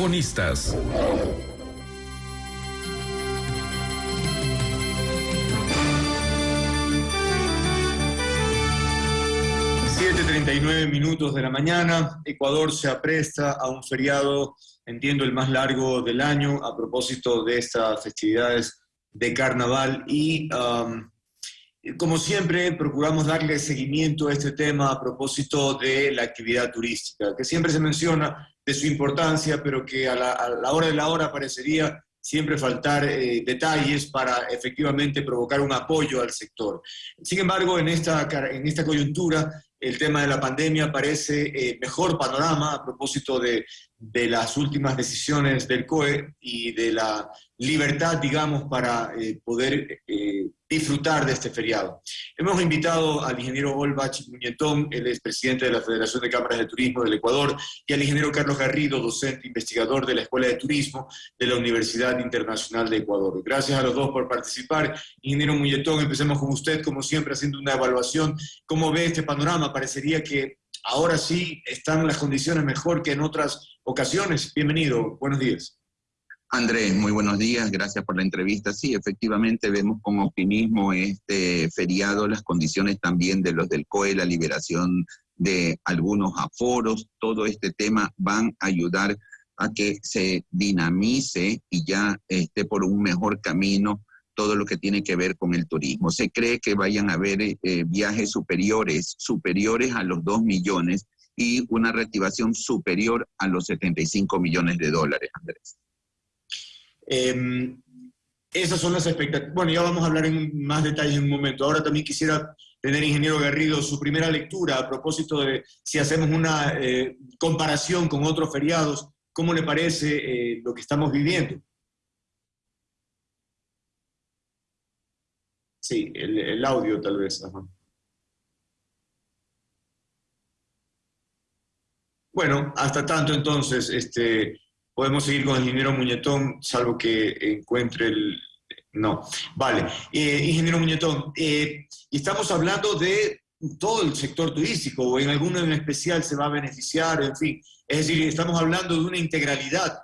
Protagonistas. nueve minutos de la mañana, Ecuador se apresta a un feriado, entiendo, el más largo del año a propósito de estas festividades de carnaval y como siempre, procuramos darle seguimiento a este tema a propósito de la actividad turística, que siempre se menciona de su importancia, pero que a la, hora de la hora parecería siempre faltar eh, detalles para efectivamente provocar un apoyo al sector. Sin embargo, en esta, en esta coyuntura, el tema de la pandemia parece eh, mejor panorama a propósito de, de, las últimas decisiones del COE y de la libertad, digamos, para eh, poder disfrutar de este feriado. Hemos invitado al ingeniero Olbach Muñetón, el es presidente de la Federación de Cámaras de Turismo del Ecuador, y al ingeniero Carlos Garrido, docente investigador de la Escuela de Turismo de la Universidad Internacional de Ecuador. Gracias a los dos por participar. Ingeniero Muñetón, empecemos con usted, como siempre, haciendo una evaluación. ¿Cómo ve este panorama? Parecería que ahora sí están las condiciones mejor que en otras ocasiones. Bienvenido, buenos días. Andrés, muy buenos días, gracias por la entrevista. Sí, efectivamente vemos con optimismo este feriado, las condiciones también de los del COE, la liberación de algunos aforos, todo este tema van a ayudar a que se dinamice y ya esté por un mejor camino todo lo que tiene que ver con el turismo. Se cree que vayan a haber eh, viajes superiores, superiores a los 2 millones y una reactivación superior a los 75 millones de dólares, Andrés. Eh, esas son las expectativas. Bueno, ya vamos a hablar en más detalle en un momento. Ahora también quisiera tener, ingeniero Garrido, su primera lectura a propósito de si hacemos una eh, comparación con otros feriados, ¿cómo le parece eh, lo que estamos viviendo? Sí, el, audio tal vez. Bueno, hasta tanto entonces, este, podemos seguir con el ingeniero Muñetón, salvo que encuentre el... No, vale. Eh, ingeniero Muñetón, eh, estamos hablando de todo el sector turístico, o en alguno en especial se va a beneficiar, en fin. Es decir, estamos hablando de una integralidad.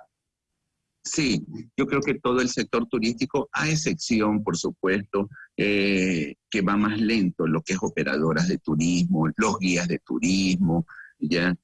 Sí, yo creo que todo el sector turístico, a excepción, por supuesto, eh, que va más lento, lo que es operadoras de turismo, los guías de turismo, ya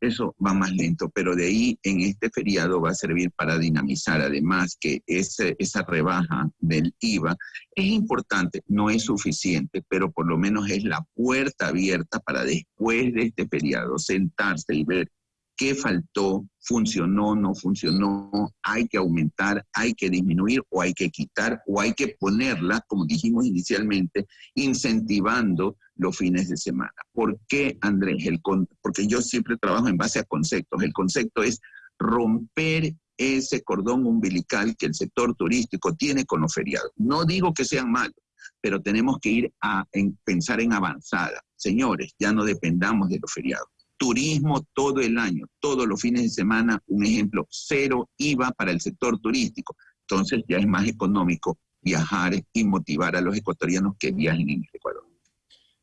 eso va más lento, pero de ahí en este feriado va a servir para dinamizar, además que esa rebaja del IVA es importante, no es suficiente, pero por lo menos es la puerta abierta para después de este feriado sentarse y ver qué faltó, funcionó, no funcionó, hay que aumentar, hay que disminuir o hay que quitar o hay que ponerla, como dijimos inicialmente, incentivando los fines de semana. ¿Por qué, Andrés? El porque yo siempre trabajo en base a conceptos. El concepto es romper ese cordón umbilical que el sector turístico tiene con los feriados. No digo que sean malos, pero tenemos que ir a pensar en avanzada. Señores, ya no dependamos de los feriados turismo todo el año, todos los fines de semana, un ejemplo, cero IVA para el sector turístico. Entonces ya es más económico viajar y motivar a los ecuatorianos que viajen en el Ecuador.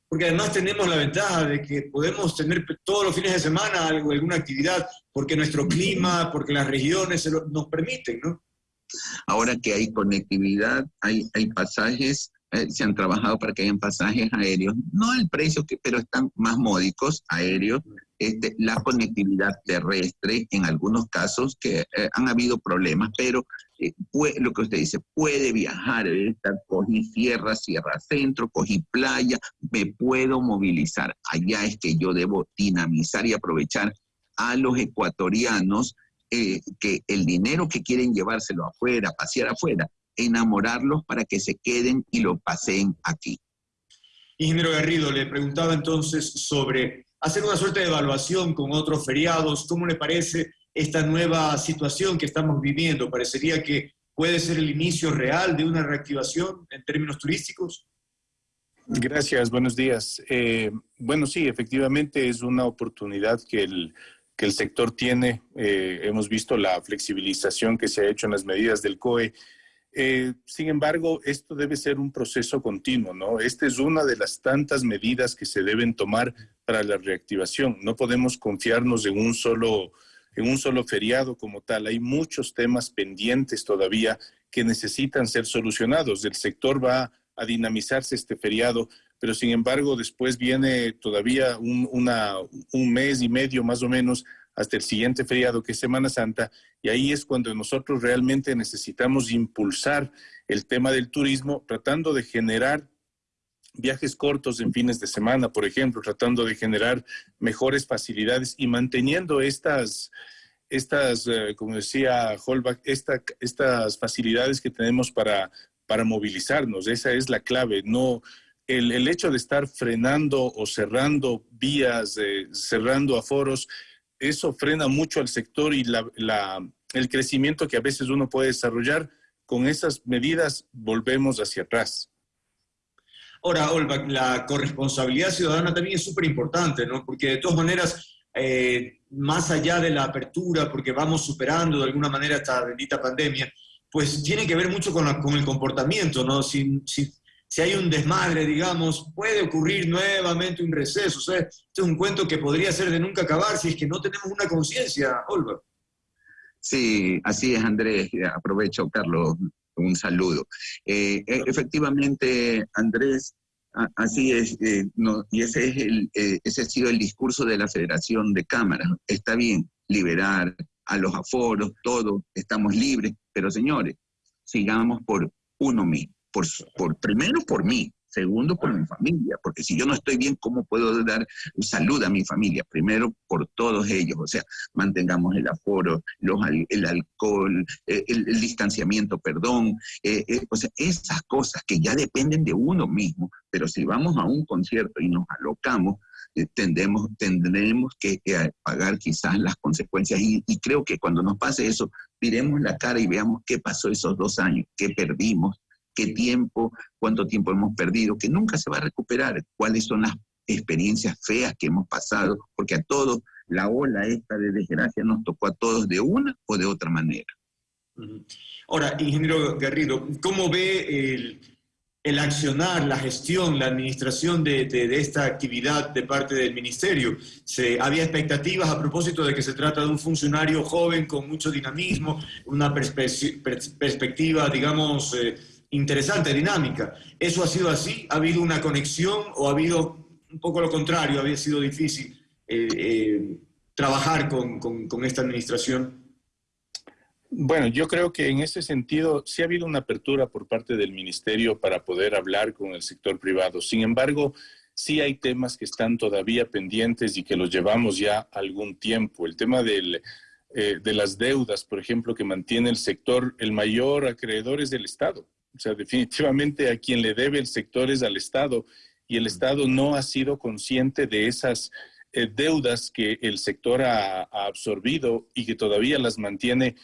Porque además tenemos la ventaja de que podemos tener todos los fines de semana algo, alguna actividad, porque nuestro clima, porque las regiones nos permiten, ¿no? Ahora que hay conectividad, hay, hay pasajes eh, se han trabajado para que hayan pasajes aéreos, no el precio, que, pero están más módicos aéreos, este, la conectividad terrestre, en algunos casos que eh, han habido problemas, pero eh, lo que usted dice, puede viajar, cogí sierra, sierra centro, cogí playa, me puedo movilizar. Allá es que yo debo dinamizar y aprovechar a los ecuatorianos que el dinero que quieren llevárselo afuera, pasear afuera, enamorarlos para que se queden y lo pasen aquí. Ingeniero Garrido, le preguntaba entonces sobre hacer una suerte de evaluación con otros feriados. ¿Cómo le parece esta nueva situación que estamos viviendo? ¿Parecería que puede ser el inicio real de una reactivación en términos turísticos? Gracias, buenos días. Eh, bueno, sí, efectivamente es una oportunidad que el, que el sector tiene. Eh, hemos visto la flexibilización que se ha hecho en las medidas del COE eh, sin embargo, esto debe ser un proceso continuo, ¿no? Esta es una de las tantas medidas que se deben tomar para la reactivación. No podemos confiarnos en un solo en un solo feriado como tal. Hay muchos temas pendientes todavía que necesitan ser solucionados. El sector va a dinamizarse este feriado, pero sin embargo después viene todavía un, un mes y medio más o menos hasta el siguiente feriado que es Semana Santa y ahí es cuando nosotros realmente necesitamos impulsar el tema del turismo tratando de generar viajes cortos en fines de semana, por ejemplo, tratando de generar mejores facilidades y manteniendo estas, estas eh, como decía Holbach, estas facilidades que tenemos para, para movilizarnos. Esa es la clave. No, el, el hecho de estar frenando o cerrando vías, eh, cerrando aforos, eso frena mucho al sector y la, la, el crecimiento que a veces uno puede desarrollar. Con esas medidas volvemos hacia atrás. Ahora, Olva, la corresponsabilidad ciudadana también es súper importante, ¿no? Porque de todas maneras, eh, más allá de la apertura, porque vamos superando de alguna manera esta bendita pandemia, pues tiene que ver mucho con, la, con el comportamiento, ¿no? Si, si, si, hay un desmadre, digamos, puede ocurrir nuevamente un receso. O sea, este es un cuento que podría ser de nunca acabar si es que no tenemos una conciencia, Olva. Sí, así es, Andrés. Aprovecho, Carlos, un saludo. Eh, e, efectivamente, Andrés, así es, eh, no, y ese, es el, eh, ese ha sido el discurso de la Federación de Cámaras. Está bien liberar a los aforos, todo, estamos libres, pero señores, sigamos por uno mismo, por, por primero por mí, Segundo, por mi familia, porque si yo no estoy bien, ¿cómo puedo dar salud a mi familia? Primero, por todos ellos, o sea, mantengamos el aforo, los, el alcohol, eh, el, distanciamiento, perdón, eh, eh, o sea, esas cosas que ya dependen de uno mismo, pero si vamos a un concierto y nos alocamos, tendremos, tendremos que pagar quizás las consecuencias. Y, y, creo que cuando nos pase eso, miremos la cara y veamos qué pasó esos dos años, qué perdimos, qué tiempo, cuánto tiempo hemos perdido, que nunca se va a recuperar, cuáles son las experiencias feas que hemos pasado, porque a todos la ola esta de desgracia nos tocó a todos de una o de otra manera. Ahora, ingeniero Garrido, ¿cómo ve el, el accionar, la gestión, la administración de, de, esta actividad de parte del ministerio? Se, ¿Había expectativas a propósito de que se trata de un funcionario joven con mucho dinamismo, una perspe perspectiva, digamos, eh, interesante, dinámica. ¿Eso ha sido así? ¿Ha habido una conexión o ha habido un poco lo contrario? ¿Había sido difícil eh, eh, trabajar con, esta administración? Bueno, yo creo que en ese sentido sí ha habido una apertura por parte del ministerio para poder hablar con el sector privado. Sin embargo, sí hay temas que están todavía pendientes y que los llevamos ya algún tiempo. El tema eh, de las deudas, por ejemplo, que mantiene el sector, el mayor acreedor es del Estado. O sea, definitivamente a quien le debe el sector es al Estado y el Estado no ha sido consciente de esas eh, deudas que el sector ha, ha, absorbido y que todavía las mantiene.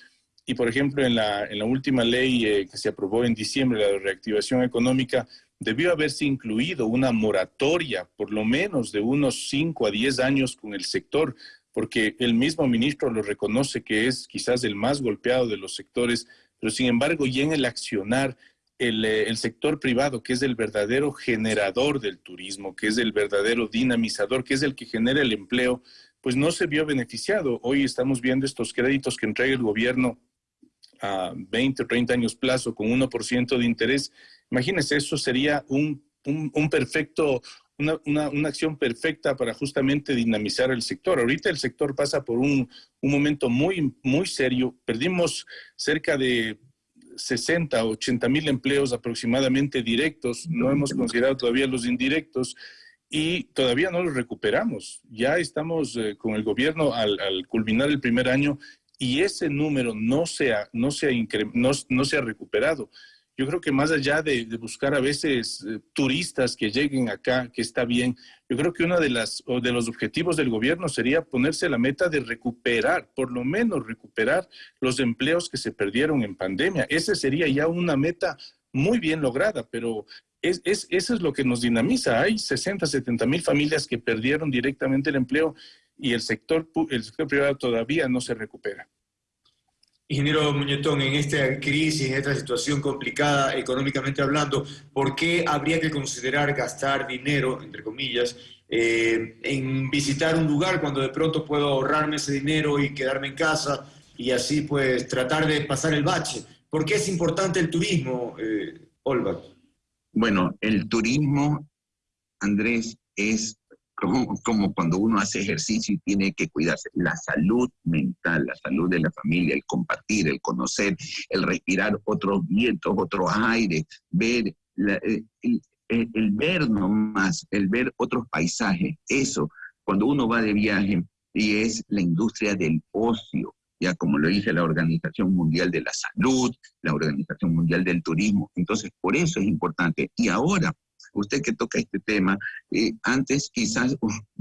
Y, por ejemplo, en la, en la última ley eh, que se aprobó en diciembre, la de reactivación económica, debió haberse incluido una moratoria, por lo menos de unos 5 a 10 años con el sector, porque el mismo ministro lo reconoce que es quizás el más golpeado de los sectores, pero sin embargo, ya en el accionar el, eh, el, sector privado, que es el verdadero generador del turismo, que es el verdadero dinamizador, que es el que genera el empleo, pues no se vio beneficiado. Hoy estamos viendo estos créditos que entrega el gobierno a 20 o 30 años plazo con 1% de interés. Imagínense, eso sería un, un, un perfecto, una, una, una, acción perfecta para justamente dinamizar el sector. Ahorita el sector pasa por un, un momento muy, muy serio. Perdimos cerca de 60, 80 mil empleos aproximadamente directos, no hemos considerado todavía los indirectos y todavía no los recuperamos. Ya estamos eh, con el gobierno al, al, culminar el primer año y ese número no se ha, no se ha, no, no se ha recuperado yo creo que más allá de, buscar a veces eh, turistas que lleguen acá, que está bien, yo creo que uno de, las, de los objetivos del gobierno sería ponerse la meta de recuperar, por lo menos recuperar los empleos que se perdieron en pandemia. Esa sería ya una meta muy bien lograda, pero es, es, eso es lo que nos dinamiza. Hay 60, 70 mil familias que perdieron directamente el empleo y el sector, el sector privado todavía no se recupera. Ingeniero Muñetón, en esta crisis, en esta situación complicada económicamente hablando, ¿por qué habría que considerar gastar dinero, entre comillas, eh, en visitar un lugar cuando de pronto puedo ahorrarme ese dinero y quedarme en casa y así pues tratar de pasar el bache? ¿Por qué es importante el turismo, eh, Olva? Bueno, el turismo, Andrés, es como, cuando uno hace ejercicio y tiene que cuidarse. La salud mental, la salud de la familia, el compartir, el conocer, el respirar otros vientos, otros aires, ver, eh, el, el, ver nomás, el ver otros paisajes. Eso, cuando uno va de viaje y es la industria del ocio, ya como lo dice la Organización Mundial de la Salud, la Organización Mundial del Turismo. Entonces, por eso es importante. Y ahora, usted que toca este tema, eh, antes quizás,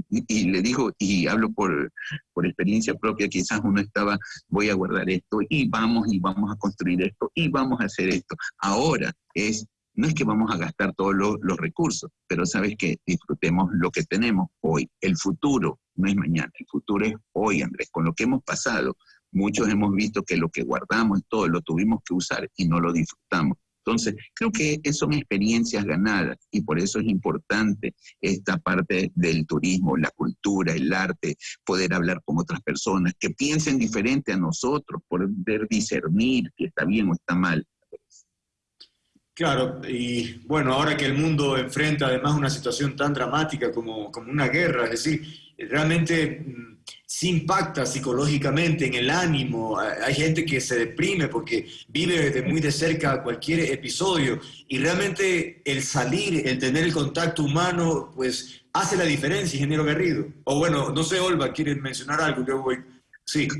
y le digo, y hablo por, por experiencia propia, quizás uno estaba, voy a guardar esto, y vamos, y vamos a construir esto, y vamos a hacer esto. Ahora es, no es que vamos a gastar todos los, los recursos, pero sabes que disfrutemos lo que tenemos hoy. El futuro no es mañana, el futuro es hoy, Andrés, con lo que hemos pasado. Muchos hemos visto que lo que guardamos, todo lo tuvimos que usar y no lo disfrutamos. Entonces, creo que son experiencias ganadas y por eso es importante esta parte del turismo, la cultura, el arte, poder hablar con otras personas que piensen diferente a nosotros, poder discernir si está bien o está mal. Claro, y bueno, ahora que el mundo enfrenta además una situación tan dramática como, como una guerra, es decir, realmente mm, sí impacta psicológicamente en el ánimo. Hay gente que se deprime porque vive muy de cerca cualquier episodio y realmente el salir, el tener el contacto humano, pues hace la diferencia, ingeniero Garrido. O bueno, no sé, Olva, ¿quieren mencionar algo? Yo voy Sí.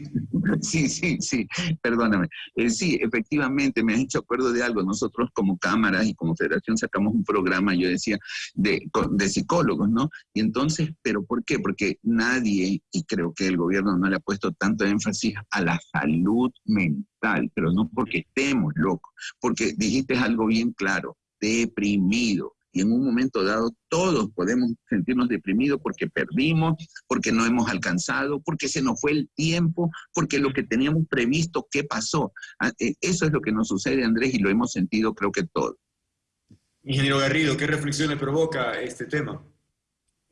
Sí, sí, sí, perdóname. Eh, sí, efectivamente, me has hecho acuerdo de algo. Nosotros como cámaras y como federación sacamos un programa, yo decía, de, de psicólogos, ¿no? Y entonces, ¿pero por qué? Porque nadie, y creo que el gobierno no le ha puesto tanto énfasis a la salud mental, pero no porque estemos locos, porque dijiste algo bien claro, deprimido y en un momento dado todos podemos sentirnos deprimidos porque perdimos, porque no hemos alcanzado, porque se nos fue el tiempo, porque lo que teníamos previsto, ¿qué pasó? Ah, eh, eso es lo que nos sucede, Andrés, y lo hemos sentido creo que todos. Ingeniero Garrido, ¿qué reflexiones provoca este tema?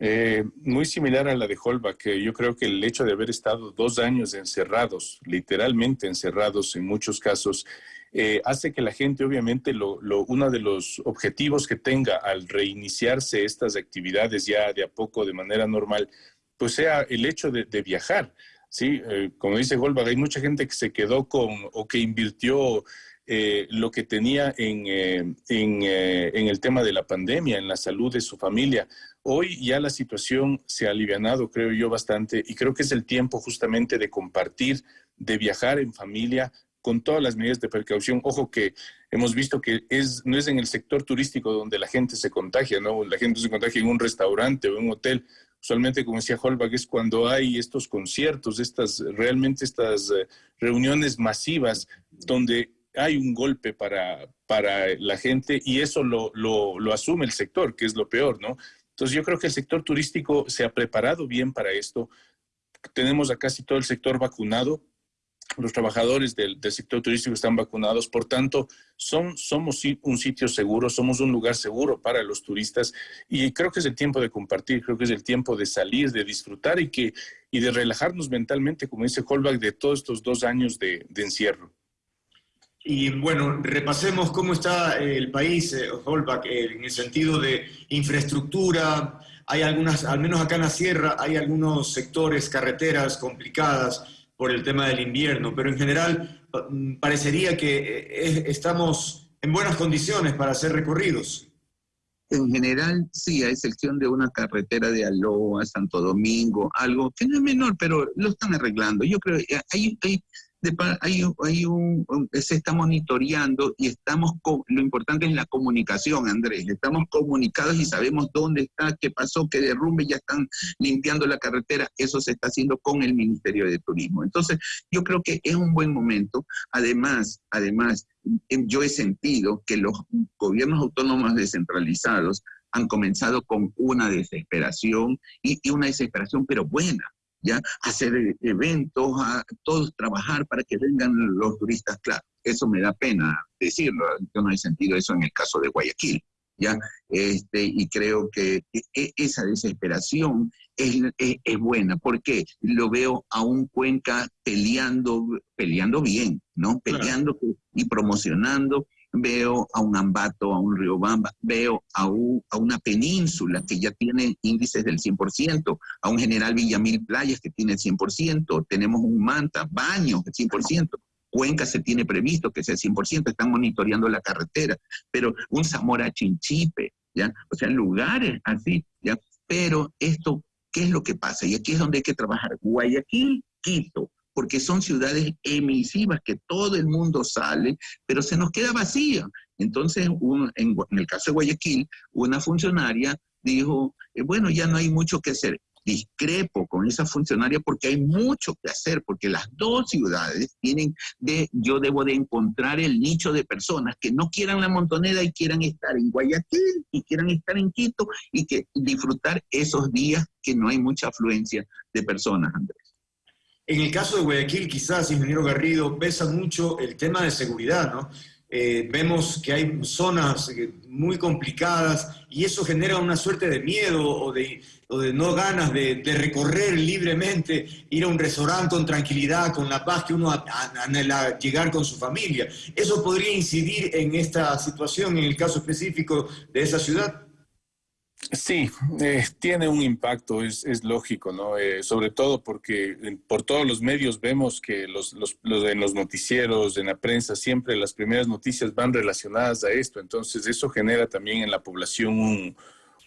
Eh, muy similar a la de Holbach, que yo creo que el hecho de haber estado dos años encerrados, literalmente encerrados en muchos casos, eh, hace que la gente, obviamente, lo, uno de los objetivos que tenga al reiniciarse estas actividades ya de a poco de manera normal, pues sea el hecho de, viajar. Sí, eh, como dice Goldberg, hay mucha gente que se quedó con o que invirtió eh, lo que tenía en, en, en, el tema de la pandemia, en la salud de su familia. Hoy ya la situación se ha alivianado, creo yo, bastante, y creo que es el tiempo justamente de compartir, de viajar en familia, con todas las medidas de precaución. Ojo que hemos visto que es, no es en el sector turístico donde la gente se contagia, ¿no? La gente se contagia en un restaurante o en un hotel. Usualmente, como decía Holbach, es cuando hay estos conciertos, estas, realmente estas eh, reuniones masivas donde hay un golpe para, para la gente y eso lo, lo, lo asume el sector, que es lo peor, ¿no? Entonces yo creo que el sector turístico se ha preparado bien para esto. Tenemos a casi todo el sector vacunado, los trabajadores del, sector turístico están vacunados, por tanto, son, somos un sitio seguro, somos un lugar seguro para los turistas y creo que es el tiempo de compartir, creo que es el tiempo de salir, de disfrutar y, que, y de relajarnos mentalmente, como dice Holbach, de todos estos dos años de, encierro. Y bueno, repasemos cómo está el país, eh, Holbach, eh, en el sentido de infraestructura. Hay algunas, al menos acá en la sierra, hay algunos sectores, carreteras complicadas por el tema del invierno, pero en general mm, parecería que eh, estamos en buenas condiciones para hacer recorridos. En general, sí, a excepción de una carretera de Aloa, Santo Domingo, algo que no es menor, pero lo están arreglando. Yo creo que hay, hay hay, hay un, se está monitoreando y estamos, lo importante es la comunicación, Andrés, estamos comunicados y sabemos dónde está, qué pasó, qué derrumbe, ya están limpiando la carretera, eso se está haciendo con el Ministerio de Turismo. Entonces, yo creo que es un buen momento, además, además, em, yo he sentido que los gobiernos autónomos descentralizados han comenzado con una desesperación y una desesperación, pero buena, ya hacer eventos, a todos trabajar para que vengan los turistas, claro. Eso me da pena decirlo, yo no he sentido eso en el caso de Guayaquil. ¿ya? Este, y creo que esa desesperación es, es, buena, porque lo veo a un Cuenca peleando, peleando bien, ¿no? Peleando y promocionando. Veo a un Ambato, a un Riobamba, veo a, una península que ya tiene índices del 100%, a un General Villamil Playas que tiene el 100%, tenemos un Manta, Baños, el 100%. Cuenca se tiene previsto que sea 100%, están monitoreando la carretera, pero un Zamora Chinchipe, ¿ya? O sea, lugares así, ¿ya? Pero esto, ¿qué es lo que pasa? Y aquí es donde hay que trabajar. Guayaquil, Quito, porque son ciudades emisivas que todo el mundo sale, pero se nos queda vacía. Entonces, en, el caso de Guayaquil, una funcionaria dijo, eh, bueno, ya no hay mucho que hacer discrepo con esa funcionaria porque hay mucho que hacer, porque las dos ciudades tienen de, yo debo de encontrar el nicho de personas que no quieran la montonera y quieran estar en Guayaquil y quieran estar en Quito y que disfrutar esos días que no hay mucha afluencia de personas, Andrés. En el caso de Guayaquil, quizás, ingeniero Garrido, pesa mucho el tema de seguridad, ¿no? Eh, vemos que hay zonas eh, muy complicadas y eso genera una suerte de miedo o de, no ganas de, recorrer libremente, ir a un restaurante con tranquilidad, con la paz que uno anhela llegar con su familia. ¿Eso podría incidir en esta situación, en el caso específico de esa ciudad? Sí, eh, tiene un impacto, es, lógico, ¿no? Eh, sobre todo porque por todos los medios vemos que los, los, en los noticieros, en la prensa, siempre las primeras noticias van relacionadas a esto. Entonces, eso genera también en la población un,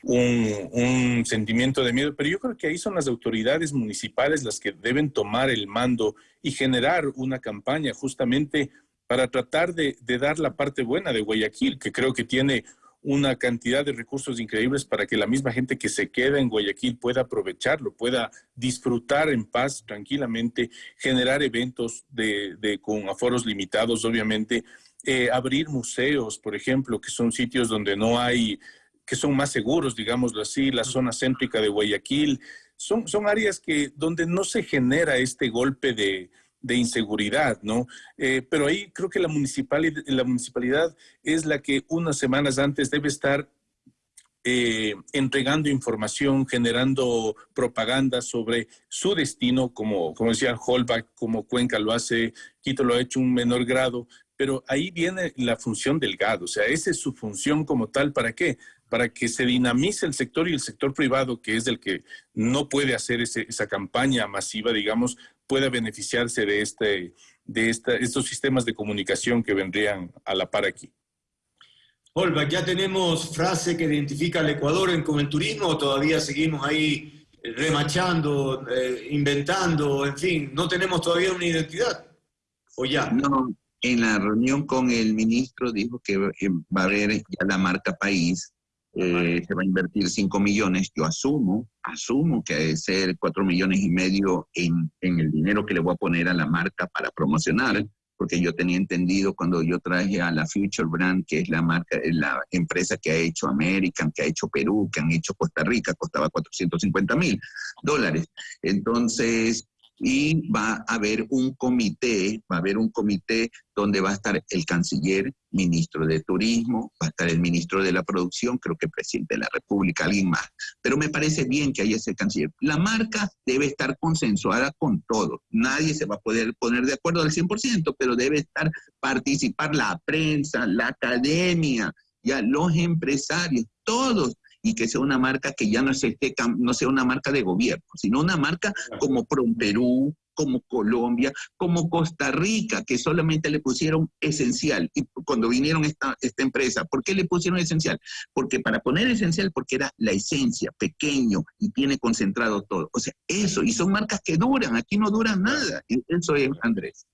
un, sentimiento de miedo. Pero yo creo que ahí son las autoridades municipales las que deben tomar el mando y generar una campaña justamente para tratar de, de dar la parte buena de Guayaquil, que creo que tiene una cantidad de recursos increíbles para que la misma gente que se queda en Guayaquil pueda aprovecharlo, pueda disfrutar en paz, tranquilamente, generar eventos de, con aforos limitados, obviamente, eh, abrir museos, por ejemplo, que son sitios donde no hay, que son más seguros, digámoslo así, la zona céntrica de Guayaquil, son, son áreas que, donde no se genera este golpe de, de inseguridad, ¿no? Eh, pero ahí creo que la municipalidad, la municipalidad es la que unas semanas antes debe estar eh, entregando información, generando propaganda sobre su destino, como, como decía Holbach, como Cuenca lo hace, Quito lo ha hecho un menor grado, pero ahí viene la función del GAD, o sea, esa es su función como tal, ¿para qué? Para que se dinamice el sector y el sector privado, que es el que no puede hacer esa campaña masiva, digamos, pueda beneficiarse de, este, de estos sistemas de comunicación que vendrían a la par aquí. Olva, ¿ya tenemos frase que identifica al Ecuador con el turismo o todavía seguimos ahí remachando, eh, inventando, en fin, no tenemos todavía una identidad? ¿O ya? No, en la reunión con el ministro dijo que va a haber ya la marca país eh, se va a invertir 5 millones, yo asumo, asumo que debe ser 4 millones y medio en, en, el dinero que le voy a poner a la marca para promocionar, porque yo tenía entendido cuando yo traje a la Future Brand, que es la marca, la empresa que ha hecho American, que ha hecho Perú, que han hecho Costa Rica, costaba 450 mil dólares. Entonces, y va a haber un comité, va a haber un comité donde va a estar el canciller, ministro de turismo, va a estar el ministro de la producción, creo que presidente de la República, alguien más. Pero me parece bien que haya ese canciller. La marca debe estar consensuada con todos. Nadie se va a poder poner de acuerdo al 100%, pero debe estar participar la prensa, la academia, ya los empresarios, todos y que sea una marca que ya no, no sea una marca de gobierno, sino una marca como Perú, como Colombia, como Costa Rica, que solamente le pusieron esencial. Y cuando vinieron esta, esta empresa, ¿por qué le pusieron esencial? Porque para poner esencial, porque era la esencia, pequeño y tiene concentrado todo. O sea, eso, y son marcas que duran, aquí no duran nada. Eso es, Andrés.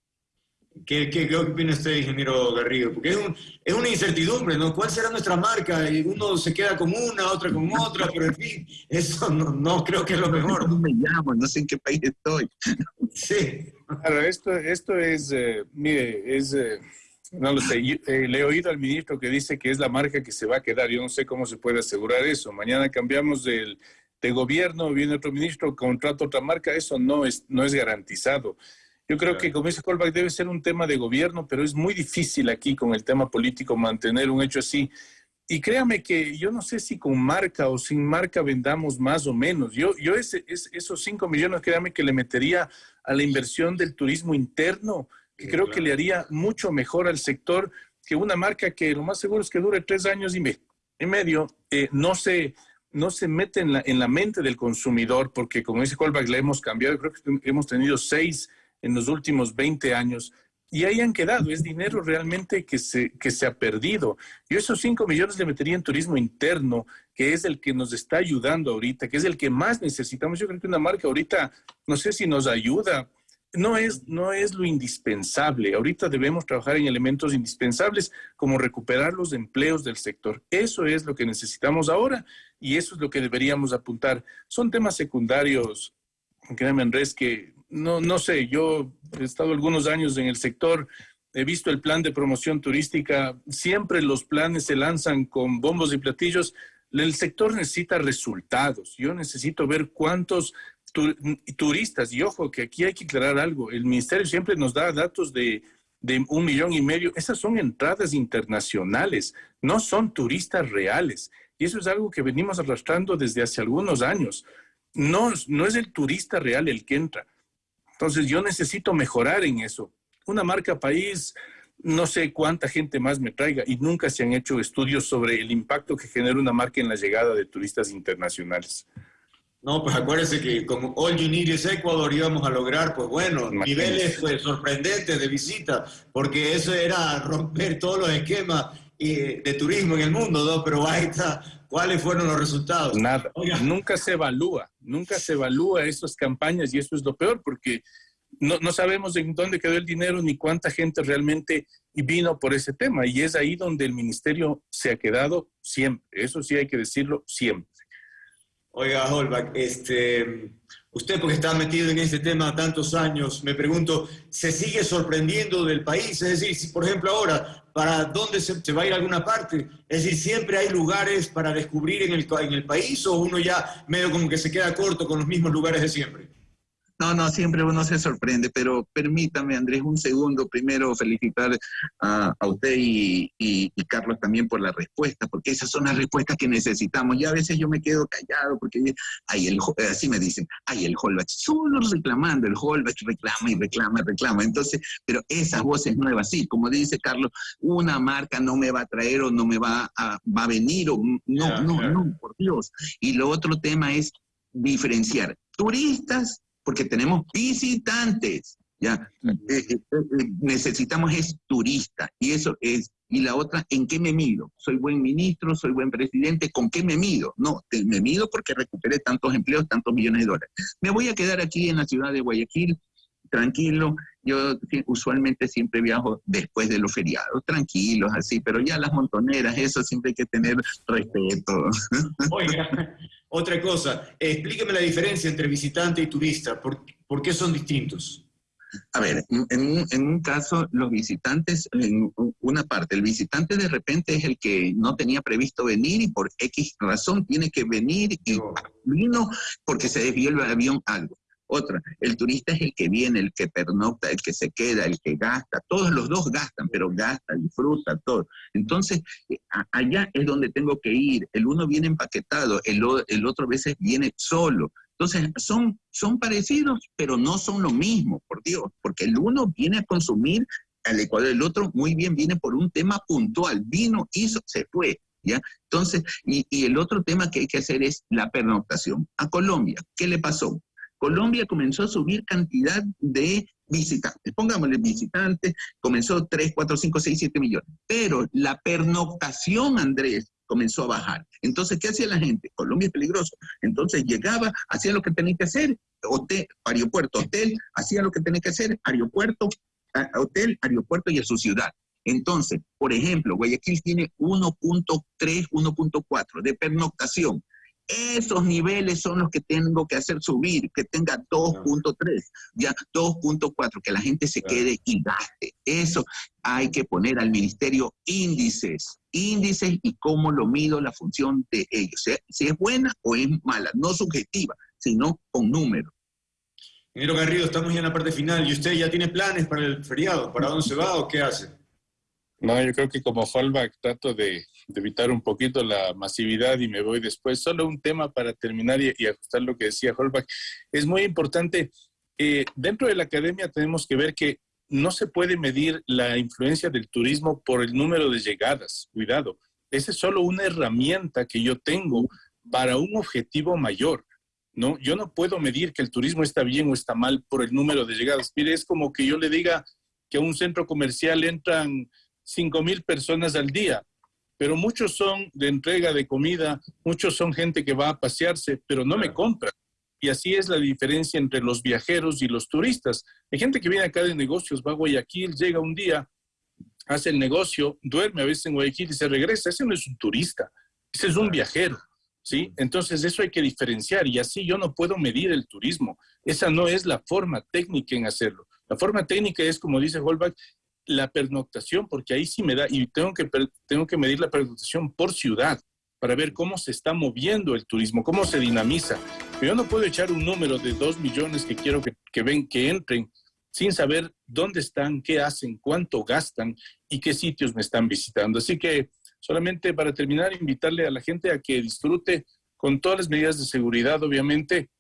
¿Qué, qué, opina usted, ingeniero Garrido? Porque es, es, una incertidumbre, ¿no? ¿Cuál será nuestra marca? Y uno se queda con una, otra con otra, pero en fin, eso no, no creo que es lo mejor. No me llamo, no sé en qué país estoy. Sí. Claro, esto, esto es, eh, mire, es, eh, no lo sé, eh, le he oído al ministro que dice que es la marca que se va a quedar, yo no sé cómo se puede asegurar eso. Mañana cambiamos del, de gobierno, viene otro ministro, contrata otra marca, eso no es, no es garantizado. Yo creo que, como dice Colbach, debe ser un tema de gobierno, pero es muy difícil aquí con el tema político mantener un hecho así. Y créame que yo no sé si con marca o sin marca vendamos más o menos. Yo, yo ese, esos 5 millones, créame que le metería a la inversión del turismo interno, que creo que le haría mucho mejor al sector que una marca que lo más seguro es que dure tres años y, medio, eh, no, se, no se mete en la, en la mente del consumidor, porque como dice Colbach, la hemos cambiado. Creo que hemos tenido seis en los últimos 20 años y ahí han quedado. Es dinero realmente que se, que se ha perdido. Yo esos 5 millones le metería en turismo interno, que es el que nos está ayudando ahorita, que es el que más necesitamos. Yo creo que una marca ahorita, no sé si nos ayuda. No es, no es lo indispensable. Ahorita debemos trabajar en elementos indispensables como recuperar los empleos del sector. Eso es lo que necesitamos ahora y eso es lo que deberíamos apuntar. Son temas secundarios, créanme Andrés, que no, no sé, yo he estado algunos años en el sector, he visto el plan de promoción turística, siempre los planes se lanzan con bombos y platillos. El sector necesita resultados. Yo necesito ver cuántos turistas, y ojo que aquí hay que aclarar algo, el ministerio siempre nos da datos de, de un millón y medio, esas son entradas internacionales, no son turistas reales. Y eso es algo que venimos arrastrando desde hace algunos años. No, no es el turista real el que entra. Entonces yo necesito mejorar en eso. Una marca país, no sé cuánta gente más me traiga y nunca se han hecho estudios sobre el impacto que genera una marca en la llegada de turistas internacionales. No, pues acuérdense que como All You Need is Ecuador íbamos a lograr, pues bueno, niveles pues, sorprendentes de visita, porque eso era romper todos los esquemas eh, de turismo en el mundo, ¿no? Pero ahí está, ¿Cuáles fueron los resultados? Nada. Nunca se evalúa, nunca se evalúa esas campañas y eso es lo peor porque no, no, sabemos en dónde quedó el dinero ni cuánta gente realmente vino por ese tema. Y es ahí donde el ministerio se ha quedado siempre. Eso sí hay que decirlo siempre. Oiga, Holbach, este, usted porque está metido en este tema tantos años, me pregunto, ¿se sigue sorprendiendo del país? Es decir, si por ejemplo ahora para dónde se, va a ir a alguna parte. Es decir, siempre hay lugares para descubrir en el, en el país o uno ya medio como que se queda corto con los mismos lugares de siempre. No, no, siempre uno se sorprende, pero permítame, Andrés, un segundo. Primero, felicitar a, usted y, Carlos también por la respuesta, porque esas son las respuestas que necesitamos. Ya a veces yo me quedo callado, porque hay el, así me dicen, hay el Holbach, solo reclamando, el Holbach reclama y reclama y reclama. Entonces, pero esas voces nuevas, sí, como dice Carlos, una marca no me va a traer o no me va a, va a venir, o no, no, no, por Dios. Y lo otro tema es diferenciar turistas porque tenemos visitantes, ¿ya? Eh, eh, eh, necesitamos es turista, y eso es, y la otra, ¿en qué me mido? ¿Soy buen ministro? ¿Soy buen presidente? ¿Con qué me mido? No, me mido porque recuperé tantos empleos, tantos millones de dólares. Me voy a quedar aquí en la ciudad de Guayaquil, tranquilo, yo usualmente siempre viajo después de los feriados, tranquilos, así, pero ya las montoneras, eso siempre hay que tener respeto. Oiga, otra cosa, explíqueme la diferencia entre visitante y turista, ¿por, ¿por qué son distintos? A ver, en, en, un caso, los visitantes, en una parte, el visitante de repente es el que no tenía previsto venir y por X razón tiene que venir y vino porque se desvió el avión algo. Otra, el turista es el que viene, el que pernocta, el que se queda, el que gasta. Todos los dos gastan, pero gasta, disfruta, todo. Entonces, eh, allá es donde tengo que ir. El uno viene empaquetado, el, el otro a veces viene solo. Entonces, son, son parecidos, pero no son lo mismo, por Dios, porque el uno viene a consumir al Ecuador, el otro muy bien viene por un tema puntual, vino, hizo, se fue. ¿Ya? Entonces, y, y el otro tema que hay que hacer es la pernoctación. A Colombia, ¿qué le pasó? Colombia comenzó a subir cantidad de visitantes. Pongámosle visitantes, comenzó 3, 4, 5, 6, 7 millones. Pero la pernoctación, Andrés, comenzó a bajar. Entonces, ¿qué hacía la gente? Colombia es peligroso. Entonces llegaba, hacía lo que tenía que hacer, hotel, aeropuerto, hotel, hacía lo que tenía que hacer, aeropuerto, hotel, aeropuerto y a su ciudad. Entonces, por ejemplo, Guayaquil tiene 1.3, 1.4 de pernoctación. Esos niveles son los que tengo que hacer subir, que tenga 2.3, ya 2.4, que la gente se quede y gaste. Eso hay que poner al ministerio índices, índices y cómo lo mido la función de ellos. Si es buena o es mala, no subjetiva, sino con números. Ingeniero Garrido, estamos ya en la parte final. ¿Y usted ya tiene planes para el feriado? ¿Para dónde se va o qué hace? No, yo creo que como Holbach trato de, evitar un poquito la masividad y me voy después. Solo un tema para terminar y, ajustar lo que decía Holbach. Es muy importante. Eh, dentro de la academia tenemos que ver que no se puede medir la influencia del turismo por el número de llegadas. Cuidado. Esa es solo una herramienta que yo tengo para un objetivo mayor. ¿no? Yo no puedo medir que el turismo está bien o está mal por el número de llegadas. Mire, es como que yo le diga que a un centro comercial entran 5 mil personas al día, pero muchos son de entrega de comida, muchos son gente que va a pasearse, pero no me compra. Y así es la diferencia entre los viajeros y los turistas. Hay gente que viene acá de negocios, va a Guayaquil, llega un día, hace el negocio, duerme a veces en Guayaquil y se regresa. Ese no es un turista, ese es un viajero. ¿sí? Entonces eso hay que diferenciar y así yo no puedo medir el turismo. Esa no es la forma técnica en hacerlo. La forma técnica es, como dice Holbach, la pernoctación, porque ahí sí me da, y tengo que, tengo que medir la pernoctación por ciudad para ver cómo se está moviendo el turismo, cómo se dinamiza. Yo no puedo echar un número de dos millones que quiero que, que ven, que entren, sin saber dónde están, qué hacen, cuánto gastan y qué sitios me están visitando. Así que Solamente para terminar, invitarle a la gente a que disfrute con todas las medidas de seguridad, obviamente,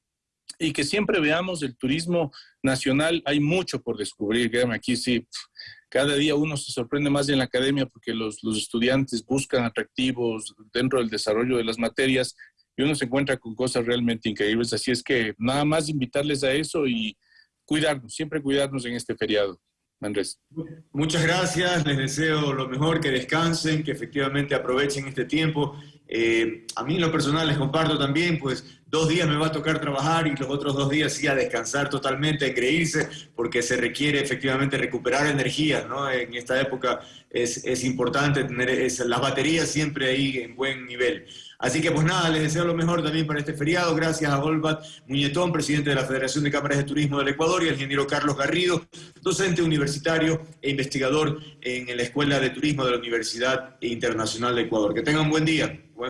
y que siempre veamos el turismo nacional. Hay mucho por descubrir, créanme, aquí sí, cada día uno se sorprende más en la academia porque los, estudiantes buscan atractivos dentro del desarrollo de las materias y uno se encuentra con cosas realmente increíbles. Así es que nada más invitarles a eso y cuidarnos, siempre cuidarnos en este feriado. Andrés. Muchas gracias, les deseo lo mejor, que descansen, que efectivamente aprovechen este tiempo. Eh, a mí en lo personal les comparto también, pues dos días me va a tocar trabajar y los otros dos días sí a descansar totalmente, a creírse, porque se requiere efectivamente recuperar energía, ¿no? En esta época es, es importante tener las baterías siempre ahí en buen nivel. Así que pues nada, les deseo lo mejor también para este feriado. Gracias a Olbat Muñetón, presidente de la Federación de Cámaras de Turismo del Ecuador, y al ingeniero Carlos Garrido, docente universitario e investigador en la Escuela de Turismo de la Universidad Internacional de Ecuador. Que tengan un buen día.